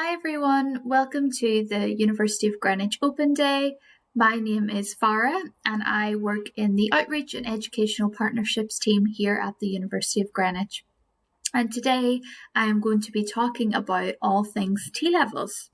Hi everyone, welcome to the University of Greenwich Open Day. My name is Farah and I work in the Outreach and Educational Partnerships team here at the University of Greenwich. And today I am going to be talking about all things T-levels.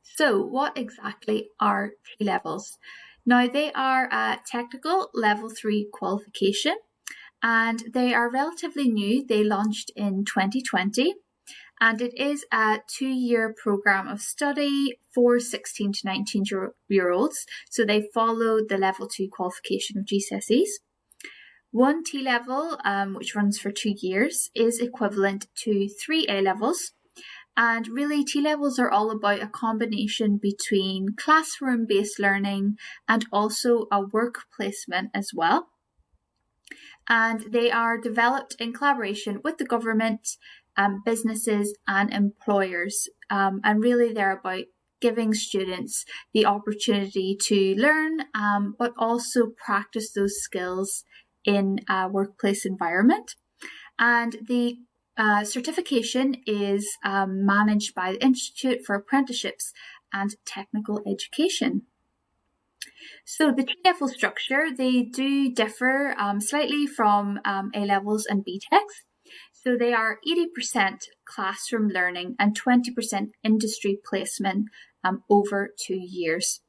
So what exactly are T-levels? Now they are a technical level 3 qualification and they are relatively new. They launched in 2020 and it is a two year program of study for 16 to 19 year olds. So they follow the level two qualification of GCSEs. One T level, um, which runs for two years, is equivalent to three A levels. And really, T levels are all about a combination between classroom based learning and also a work placement as well. And they are developed in collaboration with the government um, businesses and employers. Um, and really, they're about giving students the opportunity to learn, um, but also practice those skills in a workplace environment. And the uh, certification is um, managed by the Institute for Apprenticeships and Technical Education. So the T-level structure, they do differ um, slightly from um, A-levels and BTECs. So they are 80% classroom learning and 20% industry placement um, over two years.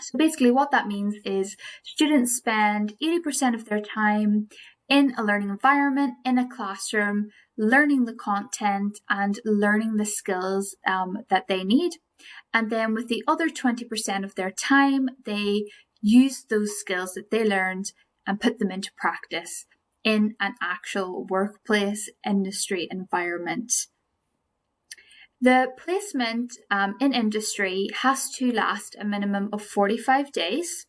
So basically what that means is students spend 80% of their time in a learning environment, in a classroom, learning the content and learning the skills um, that they need. And then with the other 20% of their time, they use those skills that they learned and put them into practice in an actual workplace industry environment. The placement um, in industry has to last a minimum of 45 days.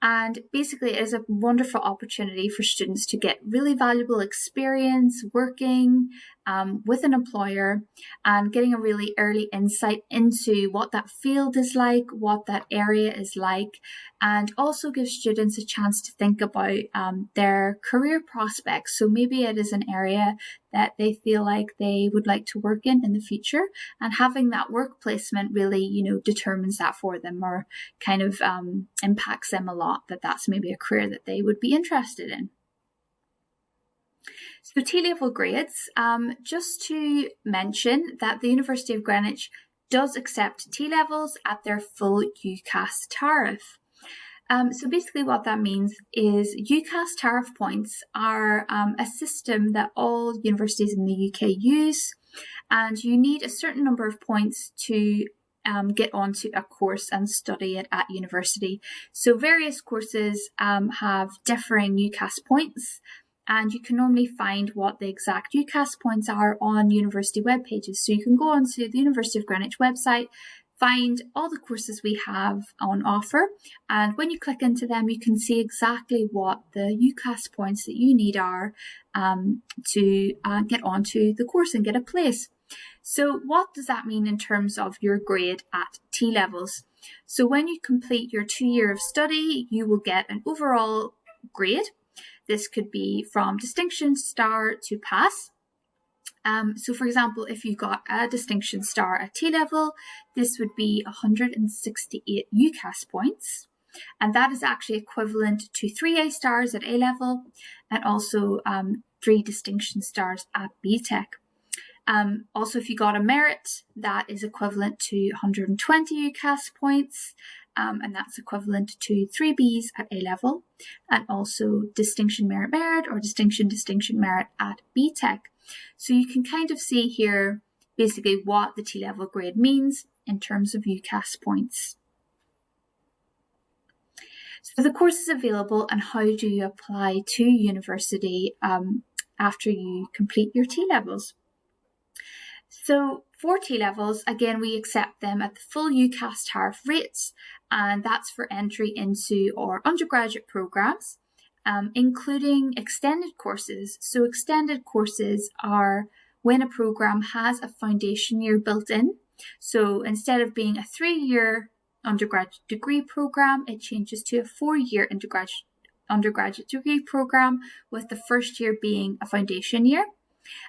And basically, it is a wonderful opportunity for students to get really valuable experience working um, with an employer and getting a really early insight into what that field is like, what that area is like, and also give students a chance to think about um, their career prospects. So maybe it is an area that they feel like they would like to work in in the future, and having that work placement really, you know, determines that for them or kind of um, impacts them a lot that that's maybe a career that they would be interested in. So T-level grades, um, just to mention that the University of Greenwich does accept T-levels at their full UCAS tariff. Um, so basically what that means is UCAS tariff points are um, a system that all universities in the UK use and you need a certain number of points to um, get onto a course and study it at university. So various courses um, have differing UCAS points and you can normally find what the exact UCAS points are on university web pages. So you can go onto the University of Greenwich website, find all the courses we have on offer, and when you click into them, you can see exactly what the UCAS points that you need are um, to uh, get onto the course and get a place. So what does that mean in terms of your grade at T levels? So when you complete your two year of study, you will get an overall grade this could be from distinction star to pass. Um, so for example, if you got a distinction star at T level, this would be 168 UCAS points. And that is actually equivalent to three A stars at A level and also um, three distinction stars at BTEC. Um, also, if you got a merit, that is equivalent to 120 UCAS points um, and that's equivalent to three Bs at A level, and also distinction merit merit or distinction distinction merit at BTEC. So you can kind of see here basically what the T level grade means in terms of UCAS points. So the course is available and how do you apply to university um, after you complete your T levels? So for T levels, again, we accept them at the full UCAS tariff rates, and that's for entry into our undergraduate programs, um, including extended courses. So extended courses are when a program has a foundation year built in. So instead of being a three-year undergraduate degree program, it changes to a four-year undergraduate undergraduate degree program with the first year being a foundation year.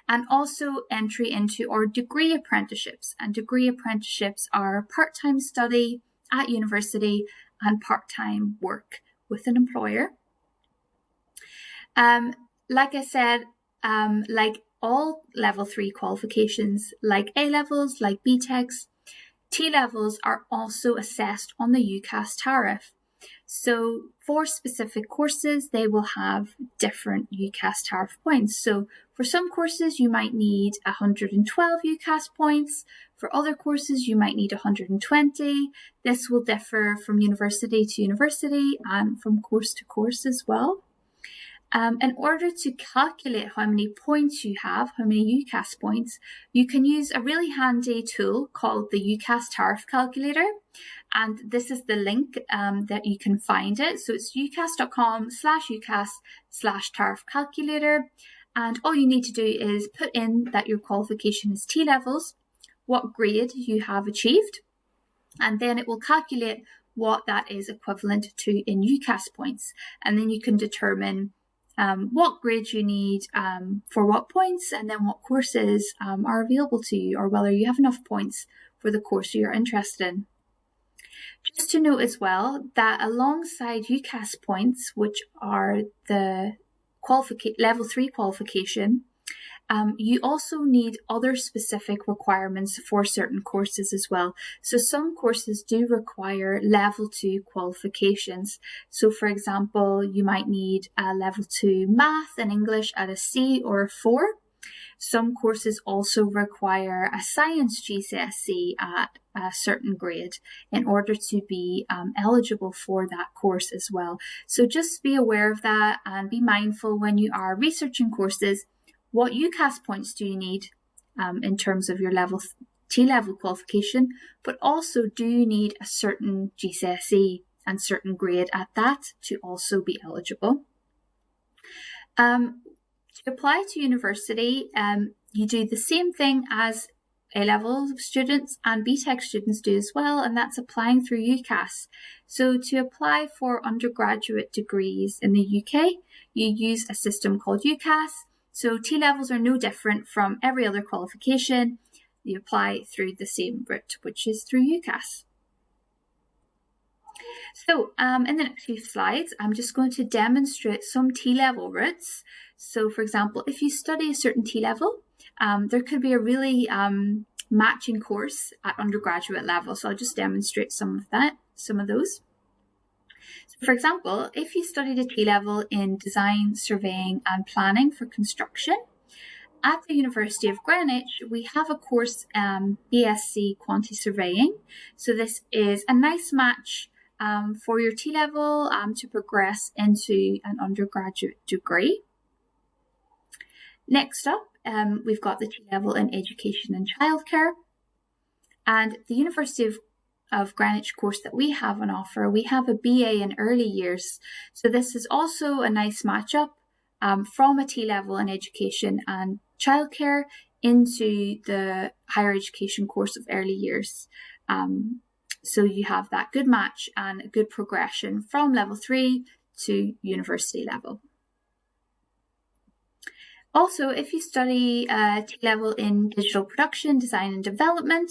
and also entry into our degree apprenticeships. And degree apprenticeships are part time study at university and part time work with an employer. Um, like I said, um, like all level three qualifications, like A levels, like BTECs, T levels are also assessed on the UCAS tariff. So for specific courses, they will have different UCAS tariff points. So for some courses, you might need 112 UCAS points. For other courses, you might need 120. This will differ from university to university and from course to course as well. Um, in order to calculate how many points you have, how many UCAS points, you can use a really handy tool called the UCAS tariff calculator. And this is the link um, that you can find it. So it's ucas.com slash UCAS slash tariff calculator. And all you need to do is put in that your qualification is T levels, what grade you have achieved, and then it will calculate what that is equivalent to in UCAS points. And then you can determine um, what grades you need um, for what points, and then what courses um, are available to you, or whether you have enough points for the course you're interested in. Just to note as well that alongside UCAS points, which are the level three qualification, um, you also need other specific requirements for certain courses as well. So some courses do require level two qualifications. So for example, you might need a level two math and English at a C or a four. Some courses also require a science GCSE at a certain grade in order to be um, eligible for that course as well. So just be aware of that and be mindful when you are researching courses what UCAS points do you need um, in terms of your level T level qualification, but also do you need a certain GCSE and certain grade at that to also be eligible. Um, to apply to university, um, you do the same thing as A level students and BTEC students do as well, and that's applying through UCAS. So to apply for undergraduate degrees in the UK, you use a system called UCAS so T levels are no different from every other qualification. You apply through the same route, which is through UCAS. So um, in the next few slides, I'm just going to demonstrate some T-level routes. So for example, if you study a certain T-level, um, there could be a really um, matching course at undergraduate level. So I'll just demonstrate some of that, some of those. For example, if you studied a T level in design, surveying and planning for construction, at the University of Greenwich, we have a course, um, BSc Quantity Surveying. So this is a nice match um, for your T level um, to progress into an undergraduate degree. Next up, um, we've got the T level in education and childcare. And the University of of Greenwich course that we have on offer, we have a BA in early years. So this is also a nice matchup um, from a T level in education and childcare into the higher education course of early years. Um, so you have that good match and a good progression from level three to university level. Also, if you study uh, T level in digital production, design and development,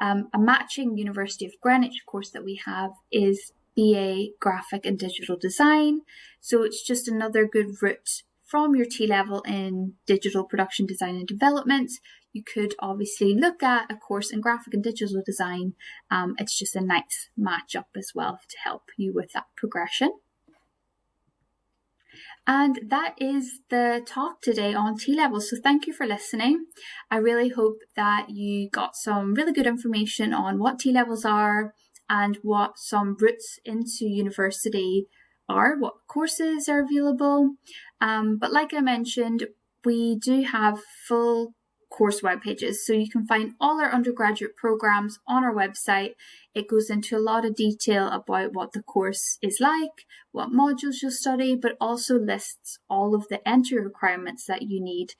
um, a matching University of Greenwich course that we have is BA Graphic and Digital Design. So it's just another good route from your T level in digital production design and development. You could obviously look at a course in graphic and digital design. Um, it's just a nice match up as well to help you with that progression. And that is the talk today on T levels. So thank you for listening. I really hope that you got some really good information on what T levels are and what some routes into university are, what courses are available. Um, but like I mentioned, we do have full course web pages. So you can find all our undergraduate programs on our website. It goes into a lot of detail about what the course is like, what modules you'll study, but also lists all of the entry requirements that you need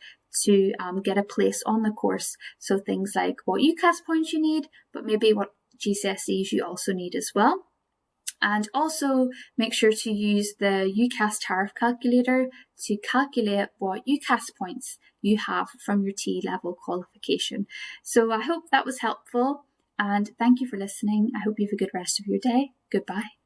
to um, get a place on the course. So things like what UCAS points you need, but maybe what GCSEs you also need as well. And also make sure to use the UCAS tariff calculator to calculate what UCAS points you have from your T level qualification. So I hope that was helpful and thank you for listening. I hope you have a good rest of your day. Goodbye.